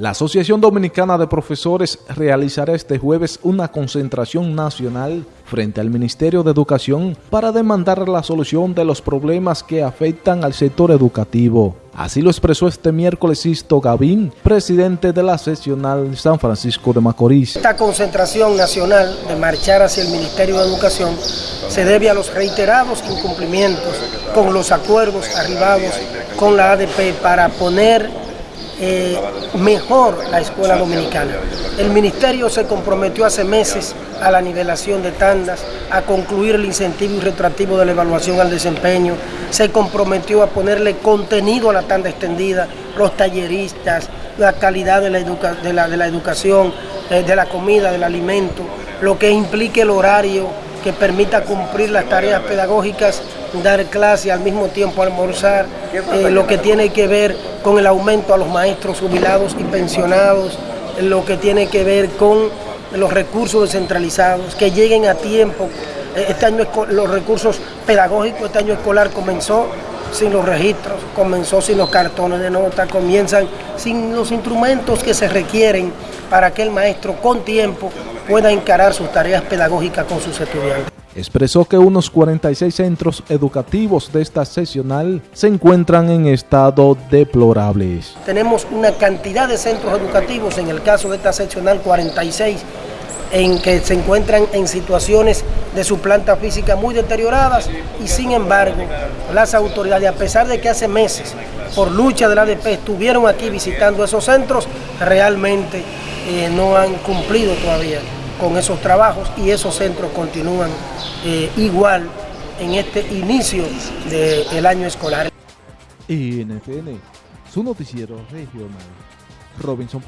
La Asociación Dominicana de Profesores realizará este jueves una concentración nacional frente al Ministerio de Educación para demandar la solución de los problemas que afectan al sector educativo. Así lo expresó este miércoles Sisto Gavín, presidente de la seccional San Francisco de Macorís. Esta concentración nacional de marchar hacia el Ministerio de Educación se debe a los reiterados incumplimientos con los acuerdos arribados con la ADP para poner eh, mejor la escuela dominicana. El ministerio se comprometió hace meses a la nivelación de tandas, a concluir el incentivo y retroactivo de la evaluación al desempeño, se comprometió a ponerle contenido a la tanda extendida, los talleristas, la calidad de la, educación, eh, de la comida, del alimento, lo que implique el horario que permita cumplir las tareas pedagógicas, dar clase al mismo tiempo almorzar, eh, lo que tiene que ver con el aumento a los maestros jubilados y pensionados, lo que tiene que ver con los recursos descentralizados, que lleguen a tiempo. Eh, este año los recursos pedagógicos, este año escolar comenzó sin los registros, comenzó sin los cartones de nota, comienzan sin los instrumentos que se requieren para que el maestro con tiempo pueda encarar sus tareas pedagógicas con sus estudiantes. Expresó que unos 46 centros educativos de esta sesional se encuentran en estado deplorable. Tenemos una cantidad de centros educativos, en el caso de esta seccional 46, en que se encuentran en situaciones de su planta física muy deterioradas y sin embargo las autoridades, a pesar de que hace meses por lucha de la ADP estuvieron aquí visitando esos centros, realmente eh, no han cumplido todavía con esos trabajos y esos centros continúan eh, igual en este inicio del año escolar. NTN, su noticiero regional, Robinson.